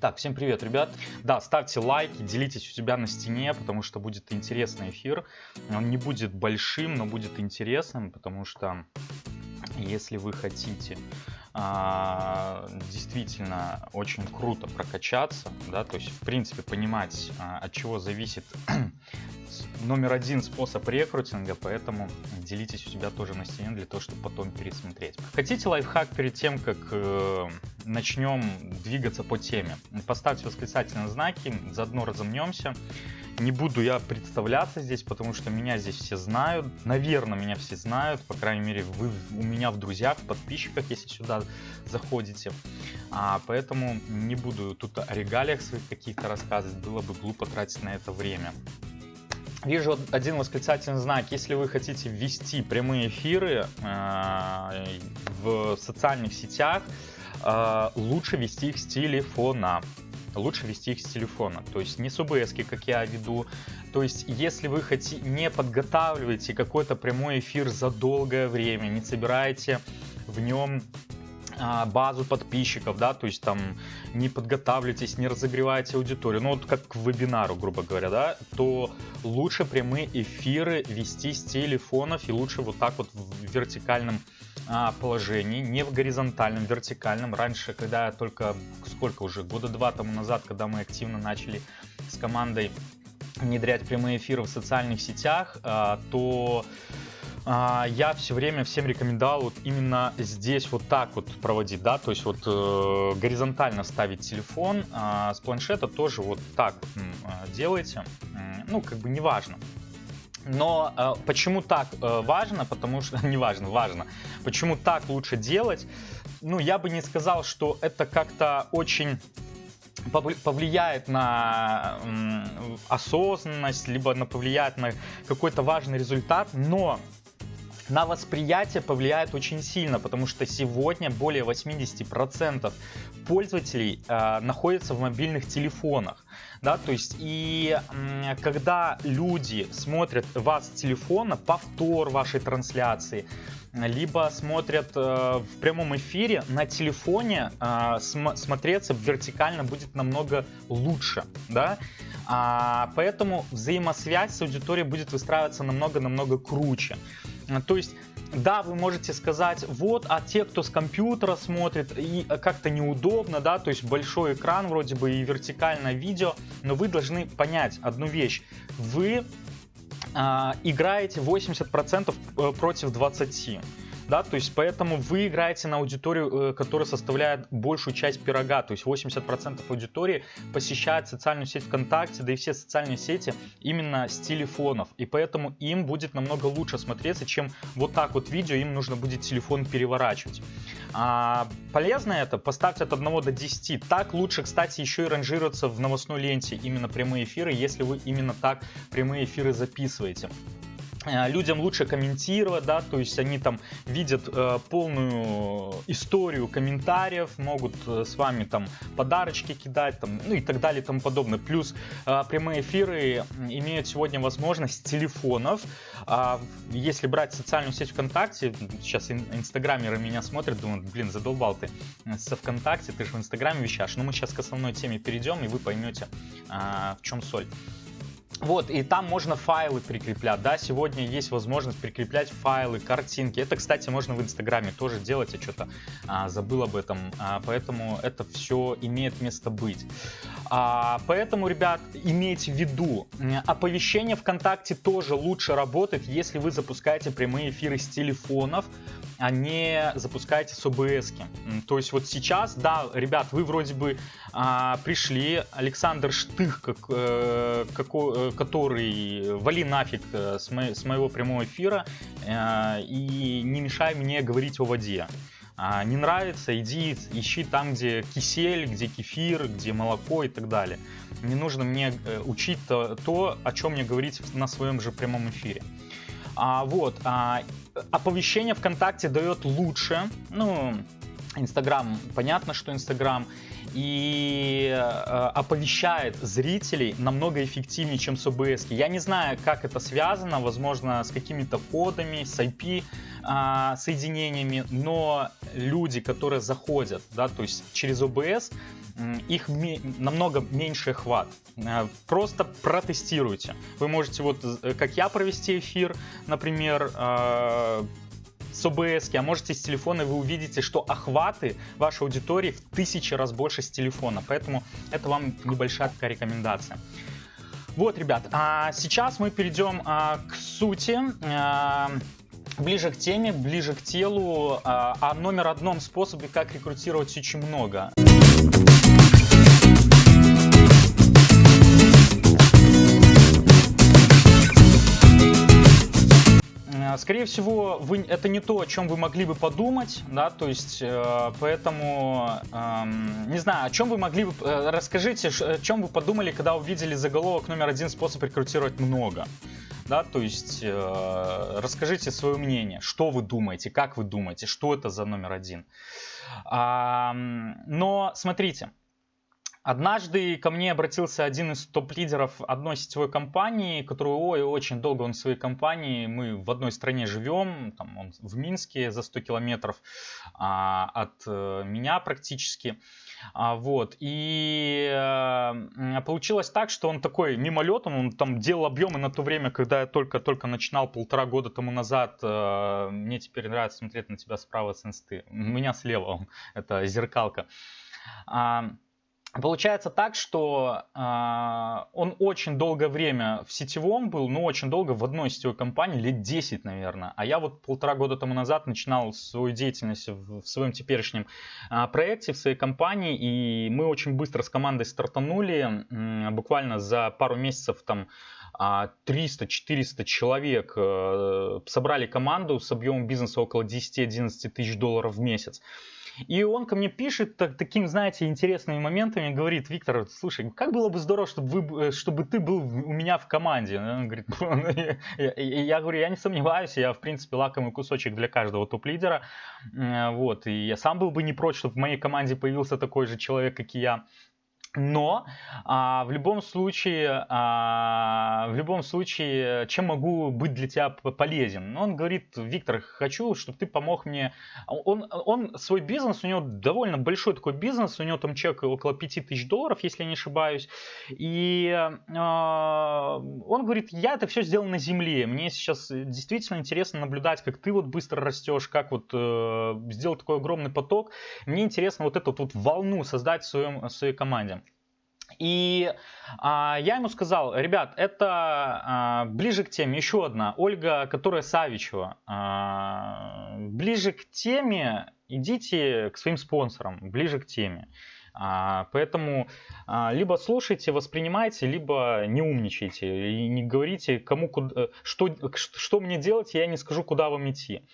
Так, всем привет, ребят. Да, ставьте лайки, делитесь у себя на стене, потому что будет интересный эфир. Он не будет большим, но будет интересным, потому что если вы хотите а, действительно очень круто прокачаться, да, то есть в принципе понимать, а, от чего зависит номер один способ рекрутинга, поэтому делитесь у себя тоже на стене для того, чтобы потом пересмотреть. Хотите лайфхак перед тем, как э, начнем двигаться по теме? Поставьте восклицательные знаки, заодно разомнемся. Не буду я представляться здесь, потому что меня здесь все знают. Наверное, меня все знают. По крайней мере, вы у меня в друзьях, в подписчиках, если сюда заходите. А, поэтому не буду тут о регалиях своих каких-то рассказывать. Было бы глупо тратить на это время. Вижу один восклицательный знак. Если вы хотите ввести прямые эфиры э, в социальных сетях, э, лучше вести их с телефона. Лучше вести их с телефона. То есть не с ОБС, как я веду. То есть если вы хотите, не подготавливаете какой-то прямой эфир за долгое время, не собираете в нем базу подписчиков, да, то есть там не подготавливаетесь, не разогреваете аудиторию, ну вот как к вебинару, грубо говоря, да, то лучше прямые эфиры вести с телефонов и лучше вот так вот в вертикальном а, положении, не в горизонтальном, вертикальном. Раньше, когда только, сколько уже, года два тому назад, когда мы активно начали с командой внедрять прямые эфиры в социальных сетях, а, то а, я все время всем рекомендовал вот именно здесь вот так вот проводить, да, то есть вот э, горизонтально ставить телефон, а с планшета тоже вот так вот э, делайте, ну, как бы неважно. Но э, почему так э, важно? Потому что не важно, важно. Почему так лучше делать? Ну, я бы не сказал, что это как-то очень повлияет на осознанность, либо на повлияет на какой-то важный результат, но на восприятие повлияет очень сильно, потому что сегодня более 80% пользователей э, находятся в мобильных телефонах. Да, то есть и когда люди смотрят вас с телефона, повтор вашей трансляции, либо смотрят э, в прямом эфире на телефоне, э, см смотреться вертикально будет намного лучше, да, а, поэтому взаимосвязь с аудиторией будет выстраиваться намного-намного круче. То есть да, вы можете сказать, вот, а те, кто с компьютера смотрит, и как-то неудобно, да, то есть большой экран вроде бы и вертикальное видео, но вы должны понять одну вещь. Вы э, играете 80% э, против 20% да, то есть поэтому вы играете на аудиторию, э, которая составляет большую часть пирога, то есть 80% аудитории посещает социальную сеть ВКонтакте, да и все социальные сети именно с телефонов, и поэтому им будет намного лучше смотреться, чем вот так вот видео, им нужно будет телефон переворачивать. А, полезно это? Поставьте от 1 до 10. Так лучше, кстати, еще и ранжироваться в новостной ленте именно прямые эфиры, если вы именно так прямые эфиры записываете. Э, людям лучше комментировать, да, то есть они там видят э, полную историю комментариев, могут э, с вами там подарочки кидать, там, ну и так далее и тому подобное. Плюс э, прямые эфиры имеют сегодня возможность телефонов. Э, если брать социальную сеть ВКонтакте, сейчас ин инстаграмеры меня смотрят, думают, блин, задолбал ты со ВКонтакте, ты же в инстаграме вещаешь. Но мы сейчас к основной теме перейдем, и вы поймете, э, в чем соль. Вот, и там можно файлы прикреплять, да, сегодня есть возможность прикреплять файлы, картинки. Это, кстати, можно в Инстаграме тоже делать, я что-то а, забыл об этом, а, поэтому это все имеет место быть. А, поэтому, ребят, имейте в виду, оповещение ВКонтакте тоже лучше работает, если вы запускаете прямые эфиры с телефонов, а не запускаете с ОБС. -ки. То есть вот сейчас, да, ребят, вы вроде бы а, пришли, Александр Штых, как, э, како, э, который вали нафиг э, с, мо с моего прямого эфира э, и не мешай мне говорить о воде. А, не нравится, иди ищи там, где кисель, где кефир, где молоко и так далее. Не нужно мне э, учить то, то о чем мне говорить на своем же прямом эфире. А, вот, а, оповещение ВКонтакте дает лучше, ну, Инстаграм, понятно, что Инстаграм. и э, оповещает зрителей намного эффективнее, чем с OBS. Я не знаю, как это связано, возможно, с какими-то кодами, с IP э, соединениями, но люди, которые заходят, да, то есть через OBS, их намного меньше хват. Э, просто протестируйте. Вы можете вот, э, как я, провести эфир, например, э, с OBS, а можете с телефона, вы увидите, что охваты вашей аудитории в тысячи раз больше с телефона. Поэтому это вам небольшая такая рекомендация. Вот, ребят, а сейчас мы перейдем а, к сути. А, ближе к теме, ближе к телу. А, о номер одном способе, как рекрутировать очень много. Скорее всего, вы, это не то, о чем вы могли бы подумать, да, то есть, э, поэтому, э, не знаю, о чем вы могли бы, э, расскажите, о чем вы подумали, когда увидели заголовок номер один. Способ рекрутировать много, да, то есть, э, расскажите свое мнение, что вы думаете, как вы думаете, что это за номер один. А, но, смотрите, Однажды ко мне обратился один из топ-лидеров одной сетевой компании, которую ой, очень долго он в своей компании, мы в одной стране живем, там он в Минске за 100 километров а, от а, меня практически. А, вот, и а, получилось так, что он такой мимолетом, он там делал объемы на то время, когда я только-только начинал полтора года тому назад. А, мне теперь нравится смотреть на тебя справа с инсты. У меня слева он, это зеркалка. А, Получается так, что э, он очень долгое время в сетевом был, ну очень долго в одной сетевой компании, лет 10, наверное. А я вот полтора года тому назад начинал свою деятельность в, в своем теперешнем э, проекте, в своей компании. И мы очень быстро с командой стартанули, э, буквально за пару месяцев там 300-400 человек э, собрали команду с объемом бизнеса около 10-11 тысяч долларов в месяц. И он ко мне пишет так, таким, знаете, интересными моментами, говорит, Виктор, слушай, как было бы здорово, чтобы, вы, э, чтобы ты был у меня в команде. Он говорит, я, я говорю, я не сомневаюсь, я, в принципе, лакомый кусочек для каждого топ-лидера. Вот, и я сам был бы не прочь, чтобы в моей команде появился такой же человек, как и я. Но а, в любом случае, а, в любом случае, чем могу быть для тебя полезен? Он говорит, Виктор, хочу, чтобы ты помог мне. Он, он свой бизнес, у него довольно большой такой бизнес, у него там чек около 5000 долларов, если я не ошибаюсь. И а, он говорит, я это все сделал на земле. Мне сейчас действительно интересно наблюдать, как ты вот быстро растешь, как вот э, сделать такой огромный поток. Мне интересно вот эту вот волну создать в, своем, в своей команде. И а, я ему сказал, ребят, это а, ближе к теме. Еще одна, Ольга, которая Савичева. А, ближе к теме, идите к своим спонсорам, ближе к теме. А, поэтому а, либо слушайте, воспринимайте, либо не умничайте и не говорите, кому куда, что, что мне делать, я не скажу, куда вам идти.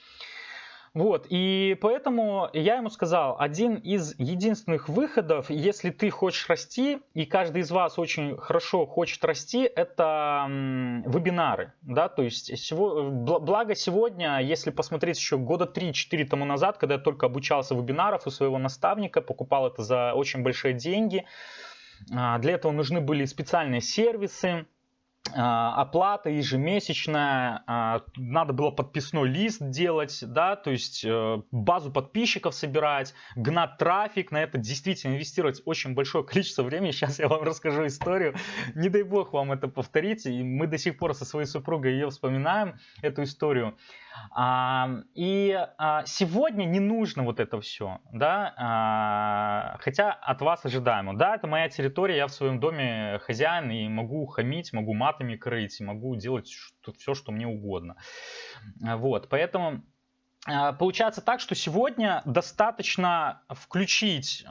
Вот, и поэтому я ему сказал, один из единственных выходов, если ты хочешь расти, и каждый из вас очень хорошо хочет расти, это вебинары, да, то есть, всего, благо сегодня, если посмотреть еще года 3-4 тому назад, когда я только обучался вебинаров у своего наставника, покупал это за очень большие деньги, а, для этого нужны были специальные сервисы, оплата ежемесячная, а, надо было подписной лист делать, да, то есть э, базу подписчиков собирать, гнать трафик, на это действительно инвестировать очень большое количество времени. Сейчас я вам расскажу историю, не дай бог вам это повторить, и мы до сих пор со своей супругой ее вспоминаем, эту историю. А, и а, сегодня не нужно вот это все, да, а, хотя от вас ожидаемо. Да, это моя территория, я в своем доме хозяин и могу хамить, могу матами крыть, могу делать что, все, что мне угодно. Вот, поэтому получается так, что сегодня достаточно включить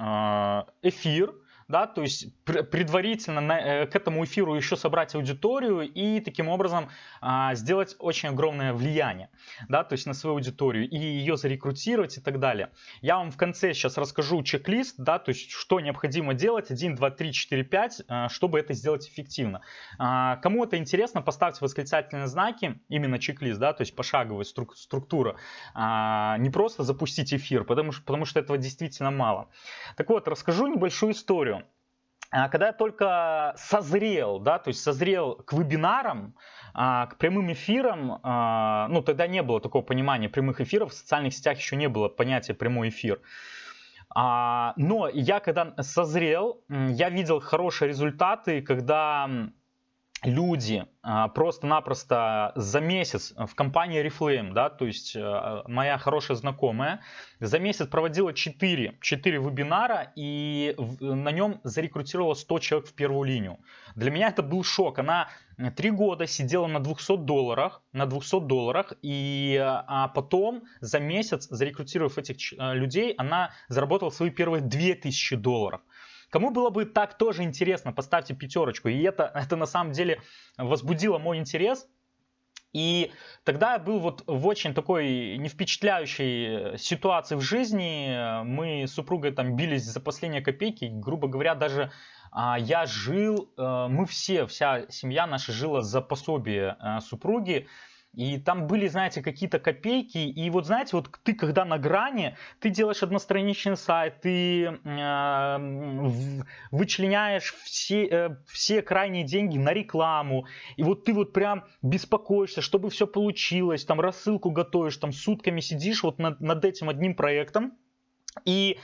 эфир, да, то есть предварительно на, э, к этому эфиру еще собрать аудиторию и таким образом а, сделать очень огромное влияние, да, то есть на свою аудиторию и ее зарекрутировать и так далее. Я вам в конце сейчас расскажу чек-лист, да, то есть что необходимо делать 1, 2, 3, 4, 5, чтобы это сделать эффективно. А, кому это интересно, поставьте восклицательные знаки, именно чек-лист, да, то есть пошаговая струк структура. А, не просто запустить эфир, потому потому что этого действительно мало. Так вот, расскажу небольшую историю. А, когда я только созрел, да, то есть созрел к вебинарам, а, к прямым эфирам, а, ну тогда не было такого понимания прямых эфиров, в социальных сетях еще не было понятия прямой эфир. Но я когда созрел, я видел хорошие результаты, когда люди а, просто-напросто за месяц в компании Reflame, да, то есть э, моя хорошая знакомая, за месяц проводила 4, 4 вебинара и на нем зарекрутировала 100 человек в первую линию. Для меня это был шок. Она 3 года сидела на 200 долларах, на 200 долларах, и а потом за месяц, зарекрутировав этих э, людей, она заработала свои первые 2000 долларов. Кому было бы так тоже интересно, поставьте пятерочку. И это, это на самом деле возбудило мой интерес. И тогда я был вот в очень такой не впечатляющей ситуации в жизни. Мы с супругой там бились за последние копейки. Грубо говоря, даже а, я жил, э, мы все, вся семья наша жила за пособие э, супруги. И там были, знаете, какие-то копейки. И вот, знаете, вот ты когда на грани, ты делаешь одностраничный сайт, ты э, вычленяешь все, э, все крайние деньги на рекламу. И вот ты вот прям беспокоишься, чтобы все получилось, там рассылку готовишь, там сутками сидишь вот над, над этим одним проектом. И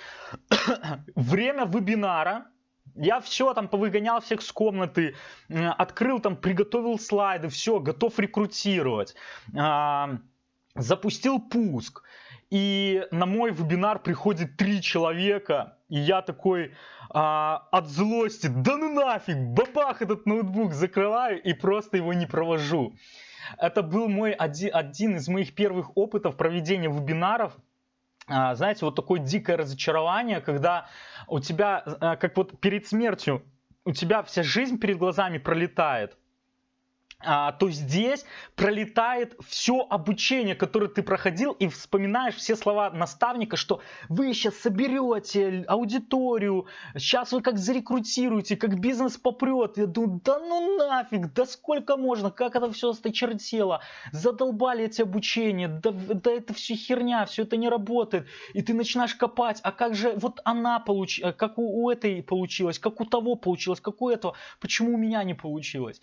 время вебинара, я все там повыгонял всех с комнаты, открыл там, приготовил слайды, все, готов рекрутировать. А, запустил пуск. И на мой вебинар приходит три человека, и я такой а, от злости, да ну нафиг, бабах этот ноутбук закрываю и просто его не провожу. Это был мой один, один из моих первых опытов проведения вебинаров знаете, вот такое дикое разочарование, когда у тебя, э, как вот перед смертью, у тебя вся жизнь перед глазами пролетает. а, то здесь пролетает все обучение, которое ты проходил, и вспоминаешь все слова наставника, что вы сейчас соберете аудиторию, сейчас вы как зарекрутируете, как бизнес попрет. Я думаю, да ну нафиг, да сколько можно, как это все осточертело, задолбали эти обучения, да, да это все херня, все это не работает. И ты начинаешь копать, а как же вот она получилась, как у, у этой получилось, как у того получилось, как у этого, почему у меня не получилось.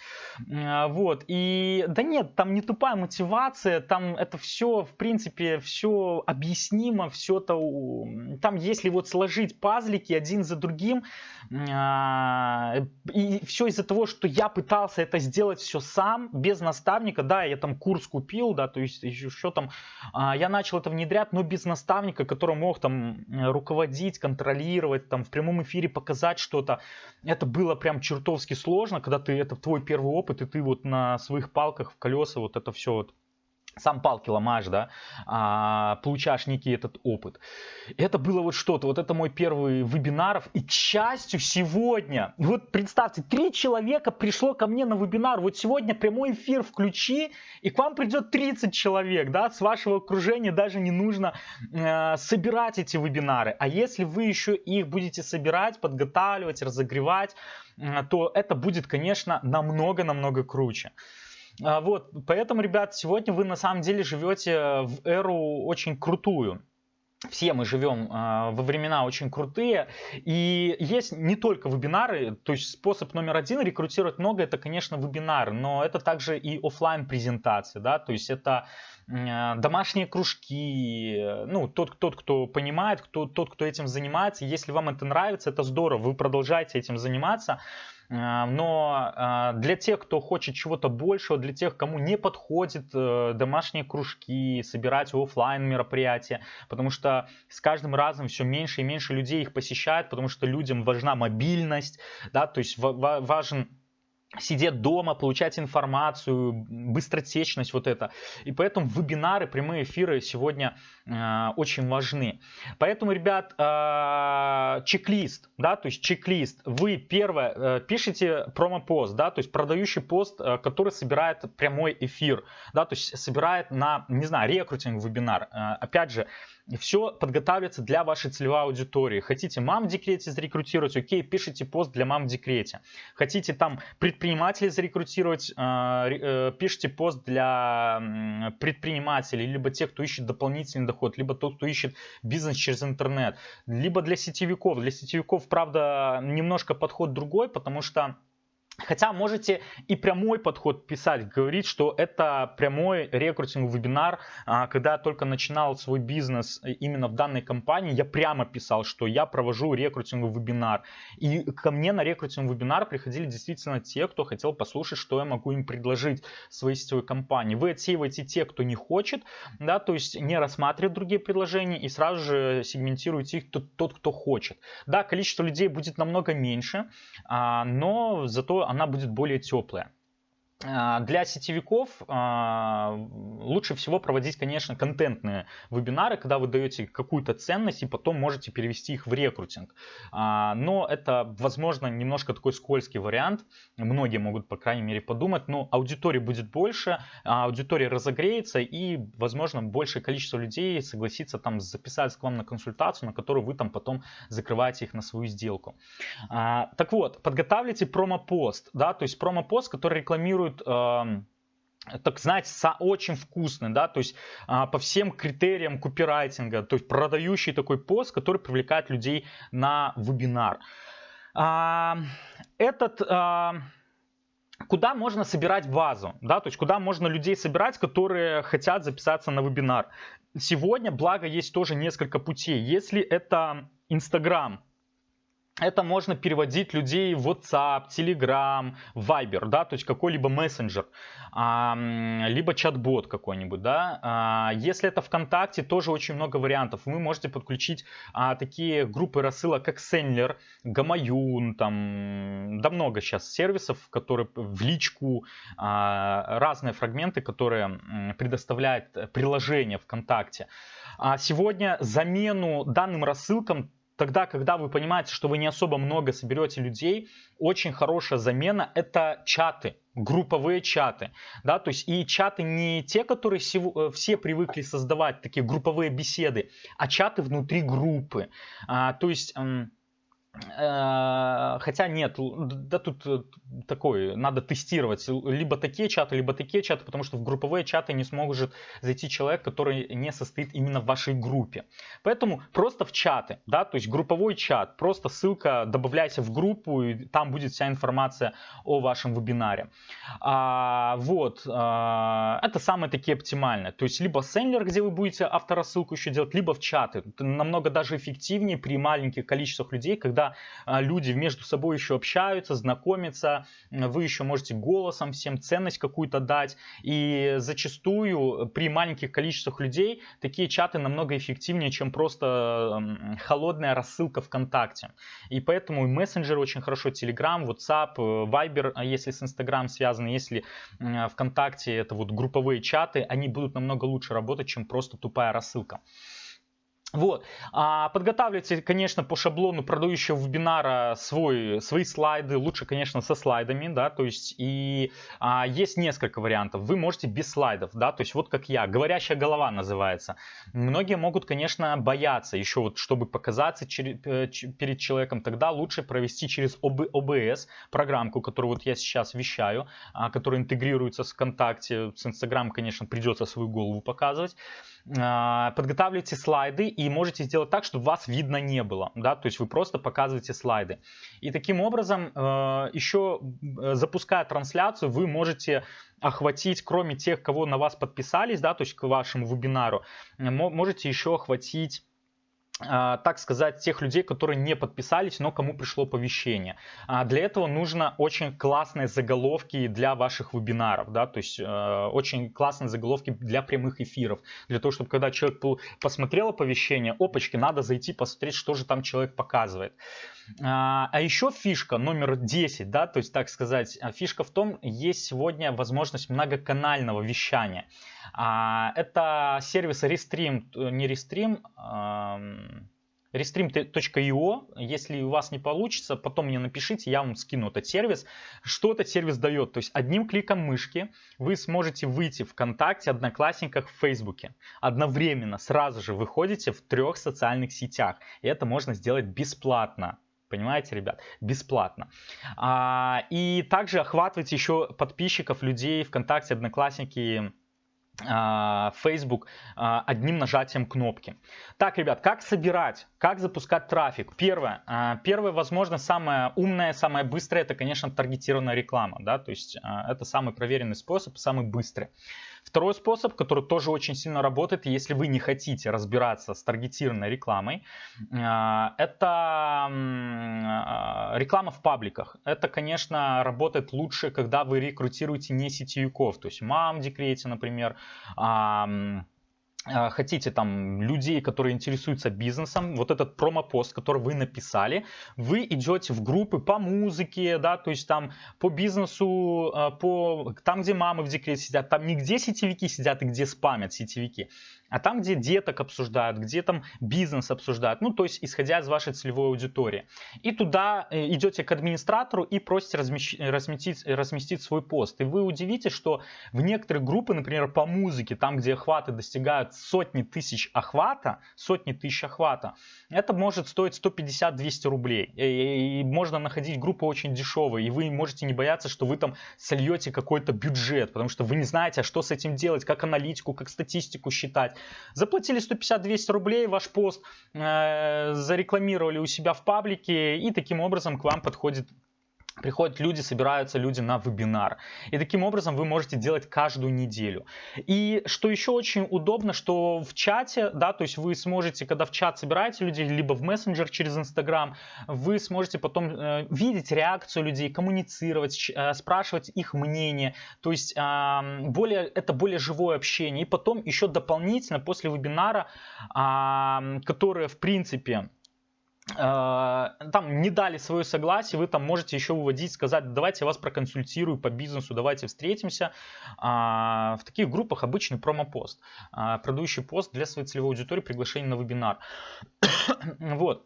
А, вот. Вот, и да нет, там не тупая мотивация, там это все, в принципе, все объяснимо, все это, там если вот сложить пазлики один за другим, а, и все из-за того, что я пытался это сделать все сам, без наставника, да, я там курс купил, да, то есть еще, еще там, а, я начал это внедрять, но без наставника, который мог там руководить, контролировать, там в прямом эфире показать что-то, это было прям чертовски сложно, когда ты, это твой первый опыт, и ты вот на на своих палках в колеса вот это все вот сам палки ломаешь, да, а, получаешь некий этот опыт. Это было вот что-то, вот это мой первый вебинар, и к счастью сегодня, вот представьте, три человека пришло ко мне на вебинар, вот сегодня прямой эфир включи, и к вам придет 30 человек, да, с вашего окружения даже не нужно э, собирать эти вебинары, а если вы еще их будете собирать, подготавливать, разогревать, э, то это будет, конечно, намного-намного круче. А, вот, поэтому, ребят, сегодня вы на самом деле живете в эру очень крутую. Все мы живем э, во времена очень крутые, и есть не только вебинары, то есть способ номер один рекрутировать много, это, конечно, вебинары, но это также и офлайн презентации, да, то есть это э, домашние кружки, ну, тот, тот, кто понимает, кто, тот, кто этим занимается, если вам это нравится, это здорово, вы продолжаете этим заниматься, а, но а, для тех, кто хочет чего-то большего, для тех, кому не подходит э, домашние кружки, собирать офлайн мероприятия, потому что с каждым разом все меньше и меньше людей их посещает, потому что людям важна мобильность, да, то есть важен сидеть дома, получать информацию, быстротечность вот это. И поэтому вебинары, прямые эфиры сегодня э, очень важны. Поэтому, ребят, э, чек-лист, да, то есть чек-лист. Вы первое э, пишите промо-пост, да, то есть продающий пост, э, который собирает прямой эфир, да, то есть собирает на, не знаю, рекрутинг вебинар. Э, опять же, все подготавливается для вашей целевой аудитории. Хотите мам в декрете зарекрутировать, окей, пишите пост для мам в декрете. Хотите там предпринимателей зарекрутировать, а, э, пишите пост для предпринимателей, либо тех, кто ищет дополнительный доход, либо тот, кто ищет бизнес через интернет, либо для сетевиков. Для сетевиков, правда, немножко подход другой, потому что Хотя можете и прямой подход писать, говорить, что это прямой рекрутинг вебинар. А, когда я только начинал свой бизнес именно в данной компании, я прямо писал, что я провожу рекрутинг вебинар. И ко мне на рекрутинг вебинар приходили действительно те, кто хотел послушать, что я могу им предложить своей сетевой компании. Вы отсеиваете те, кто не хочет, да, то есть не рассматривает другие предложения и сразу же сегментируете их тот, тот кто хочет. Да, количество людей будет намного меньше, а, но зато она будет более теплая. А, для сетевиков а, лучше всего проводить, конечно, контентные вебинары, когда вы даете какую-то ценность и потом можете перевести их в рекрутинг. А, но это, возможно, немножко такой скользкий вариант. Многие могут, по крайней мере, подумать, но аудитории будет больше, аудитория разогреется и, возможно, большее количество людей согласится там записаться к вам на консультацию, на которую вы там потом закрываете их на свою сделку. Так вот, подготавливайте промо-пост, да, то есть промо-пост, который рекламирует рекламируют так знаете, очень вкусный, да, то есть а, по всем критериям копирайтинга, то есть продающий такой пост, который привлекает людей на вебинар. А, этот, а, куда можно собирать базу, да, то есть куда можно людей собирать, которые хотят записаться на вебинар. Сегодня, благо, есть тоже несколько путей. Если это Инстаграм, это можно переводить людей в WhatsApp, Telegram, Viber, да, то есть какой-либо мессенджер, либо чат-бот какой-нибудь, да. А, если это ВКонтакте, тоже очень много вариантов. Вы можете подключить а, такие группы рассылок, как Sendler, Гамаюн, там, да много сейчас сервисов, которые в личку, а, разные фрагменты, которые предоставляет приложение ВКонтакте. Сегодня замену данным рассылкам тогда, когда вы понимаете, что вы не особо много соберете людей, очень хорошая замена это чаты, групповые чаты, да, то есть и чаты не те, которые э, все привыкли создавать, такие групповые беседы, а чаты внутри группы, а, то есть Э, хотя нет, да тут э, такой, надо тестировать либо такие чаты, либо такие чаты, потому что в групповые чаты не сможет зайти человек, который не состоит именно в вашей группе. Поэтому просто в чаты, да, то есть групповой чат, просто ссылка, добавляйся в группу, и там будет вся информация о вашем вебинаре. А, вот, а, это самые такие оптимальные. То есть либо сендлер, где вы будете авторассылку еще делать, либо в чаты. Это намного даже эффективнее при маленьких количествах людей, когда а, люди между собой еще общаются, знакомятся, вы еще можете голосом всем ценность какую-то дать. И зачастую при маленьких количествах людей такие чаты намного эффективнее, чем просто холодная рассылка ВКонтакте. И поэтому и мессенджеры очень хорошо, Telegram, WhatsApp, э, Viber, а если с Instagram связаны, если ВКонтакте это вот групповые чаты, они будут намного лучше работать, чем просто тупая рассылка. Вот. А подготавливайте, конечно, по шаблону продающего вебинара свой, свои слайды. Лучше, конечно, со слайдами, да, то есть и а, есть несколько вариантов. Вы можете без слайдов, да, то есть вот как я, говорящая голова называется. Многие могут, конечно, бояться еще вот, чтобы показаться э, перед человеком, тогда лучше провести через OBS программку, которую вот я сейчас вещаю, а, которая интегрируется с ВКонтакте, с Инстаграм, конечно, придется свою голову показывать. А, подготавливайте слайды и можете сделать так, чтобы вас видно не было. Да? То есть вы просто показываете слайды. И таким образом, э, еще э, запуская трансляцию, вы можете охватить, кроме тех, кого на вас подписались, да, то есть к вашему вебинару, можете еще охватить так сказать, тех людей, которые не подписались, но кому пришло оповещение. А, для этого нужно очень классные заголовки для ваших вебинаров, да, то есть э, очень классные заголовки для прямых эфиров, для того, чтобы когда человек посмотрел оповещение, опачки, надо зайти посмотреть, что же там человек показывает. А, а еще фишка номер 10, да, то есть, так сказать, фишка в том, есть сегодня возможность многоканального вещания. Это сервис Restream, э, не Restream, restream.io. Если у вас не получится, потом мне напишите, я вам скину этот сервис. Что этот сервис дает? То есть одним кликом мышки вы сможете выйти в ВКонтакте, Одноклассниках, в Фейсбуке. Одновременно, сразу же выходите в трех социальных сетях. И это можно сделать бесплатно. Понимаете, ребят? Бесплатно. А, и также охватывайте еще подписчиков, людей ВКонтакте, Одноклассники, а, Facebook а, одним нажатием кнопки. Так, ребят, как собирать, как запускать трафик? Первое, а, первое, возможно, самое умное, самое быстрое, это, конечно, таргетированная реклама, да, то есть это самый проверенный способ, самый быстрый. Второй способ, который тоже очень сильно работает, если вы не хотите разбираться с таргетированной рекламой, а, это а, реклама в пабликах. Это, конечно, работает лучше, когда вы рекрутируете не сетевиков, то есть мам в декрете, например, а, хотите там людей, которые интересуются бизнесом, вот этот промопост, который вы написали, вы идете в группы по музыке, да, то есть там по бизнесу, а, по там, где мамы в декрете сидят, там не где сетевики сидят и где спамят сетевики, а там, где деток обсуждают, где там бизнес обсуждают, ну, то есть исходя из вашей целевой аудитории. И туда э, идете к администратору и просите размещ... разместить, разместить свой пост. И вы удивитесь, что в некоторые группы, например, по музыке, там, где охваты достигают сотни тысяч охвата, сотни тысяч охвата, это может стоить 150-200 рублей. И, и можно находить группы очень дешевые, и вы можете не бояться, что вы там сольете какой-то бюджет, потому что вы не знаете, а что с этим делать, как аналитику, как статистику считать. Заплатили 150-200 рублей, ваш пост э, зарекламировали у себя в паблике, и таким образом к вам подходит Приходят люди, собираются люди на вебинар. И таким образом вы можете делать каждую неделю. И что еще очень удобно, что в чате, да, то есть вы сможете, когда в чат собираете людей, либо в мессенджер через Инстаграм, вы сможете потом э, видеть реакцию людей, коммуницировать, э, спрашивать их мнение. То есть э, более, это более живое общение. И потом еще дополнительно после вебинара, э, которое в принципе там не дали свое согласие, вы там можете еще выводить, сказать, давайте я вас проконсультирую по бизнесу, давайте встретимся. А, в таких группах обычный промопост, а, продающий пост для своей целевой аудитории, приглашение на вебинар. вот.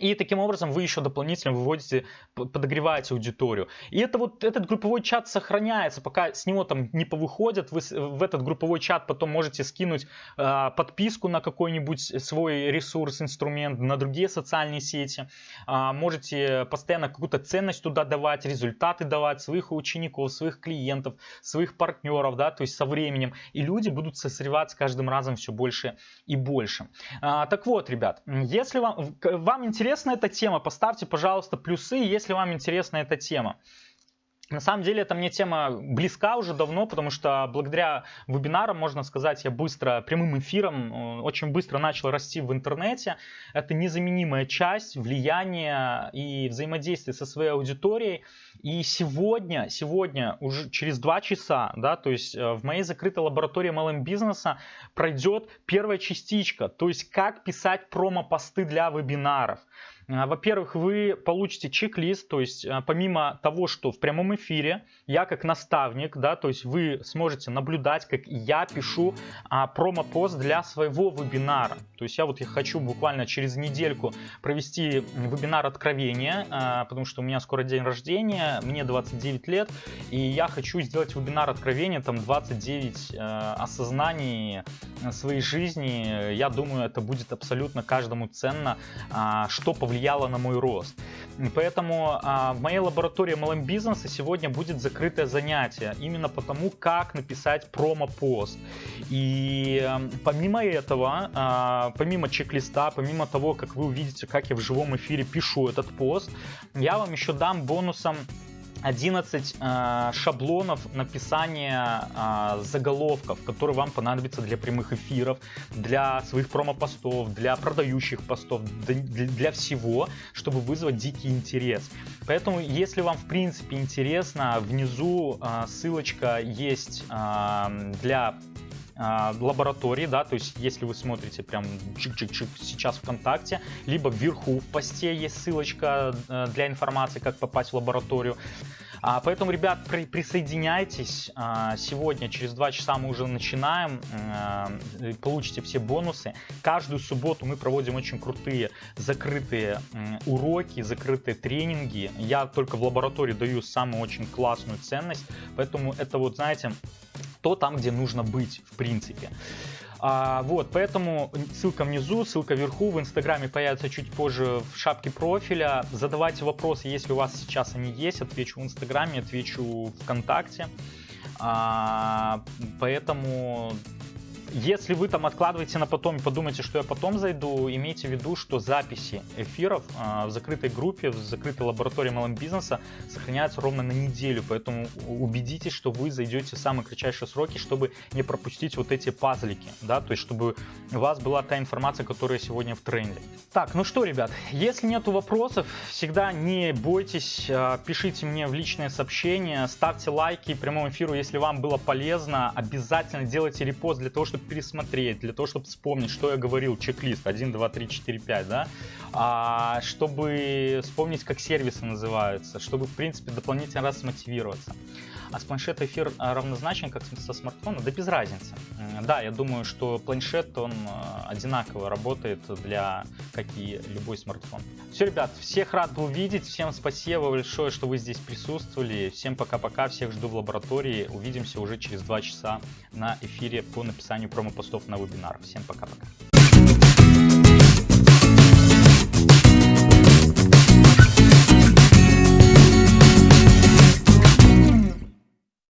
И таким образом вы еще дополнительно выводите, подогреваете аудиторию. И это вот этот групповой чат сохраняется, пока с него там не повыходят. Вы в этот групповой чат потом можете скинуть э, подписку на какой-нибудь свой ресурс, инструмент, на другие социальные сети. Э, можете постоянно какую-то ценность туда давать, результаты давать своих учеников, своих клиентов, своих партнеров, да, то есть со временем. И люди будут созреваться каждым разом все больше и больше. Э, так вот, ребят, если вам, вам интересно интересна эта тема, поставьте, пожалуйста, плюсы, если вам интересна эта тема. На самом деле эта мне тема близка уже давно, потому что благодаря вебинарам, можно сказать, я быстро, прямым эфиром, э, очень быстро начал расти в интернете. Это незаменимая часть влияния и взаимодействия со своей аудиторией. И сегодня, сегодня, уже через два часа, да, то есть э, в моей закрытой лаборатории MLM бизнеса пройдет первая частичка, то есть как писать промо-посты для вебинаров. А, во-первых, вы получите чек-лист, то есть а, помимо того, что в прямом эфире я как наставник, да, то есть вы сможете наблюдать, как я пишу а, промо-пост для своего вебинара. То есть я вот я хочу буквально через недельку провести вебинар откровения, а, потому что у меня скоро день рождения, мне 29 лет, и я хочу сделать вебинар откровения, там 29 а, осознаний своей жизни. Я думаю, это будет абсолютно каждому ценно, а, что повлияет повлияло на мой рост. Поэтому а, в моей лаборатории MLM бизнеса сегодня будет закрытое занятие, именно потому, как написать промо-пост. И а, помимо этого, а, помимо чек-листа, помимо того, как вы увидите, как я в живом эфире пишу этот пост, я вам еще дам бонусом 11 э, шаблонов написания э, заголовков, которые вам понадобятся для прямых эфиров, для своих промо-постов, для продающих постов, для, для всего, чтобы вызвать дикий интерес. Поэтому, если вам в принципе интересно, внизу э, ссылочка есть э, для лаборатории, да, то есть если вы смотрите прям чик-чик-чик сейчас ВКонтакте, либо вверху в посте есть ссылочка для информации, как попасть в лабораторию. А, поэтому, ребят, при, присоединяйтесь. А, сегодня, через два часа мы уже начинаем. А, получите все бонусы. Каждую субботу мы проводим очень крутые закрытые уроки, закрытые тренинги. Я только в лаборатории даю самую очень классную ценность. Поэтому это вот, знаете, то там, где нужно быть, в принципе. А, вот, поэтому ссылка внизу, ссылка вверху, в инстаграме появится чуть позже в шапке профиля. Задавайте вопросы, если у вас сейчас они есть, отвечу в инстаграме, отвечу ВКонтакте. А, поэтому если вы там откладываете на потом и подумаете, что я потом зайду, имейте в виду, что записи эфиров э, в закрытой группе, в закрытой лаборатории MLM бизнеса сохраняются ровно на неделю, поэтому убедитесь, что вы зайдете в самые кратчайшие сроки, чтобы не пропустить вот эти пазлики, да, то есть чтобы у вас была та информация, которая сегодня в тренде. Так, ну что, ребят, если нету вопросов, всегда не бойтесь, э, пишите мне в личные сообщения, ставьте лайки прямому эфиру, если вам было полезно, обязательно делайте репост для того, чтобы пересмотреть, для того, чтобы вспомнить, что я говорил, чек-лист 1, 2, 3, 4, 5, да, а, чтобы вспомнить, как сервисы называются, чтобы, в принципе, дополнительно раз мотивироваться. А с планшета эфир а, равнозначен, как со смартфона? Да без разницы. Да, я думаю, что планшет, он а, одинаково работает для, как и любой смартфон. Все, ребят, всех рад был видеть. Всем спасибо большое, что вы здесь присутствовали. Всем пока-пока, всех жду в лаборатории. Увидимся уже через два часа на эфире по написанию промо-постов на вебинар. Всем пока-пока.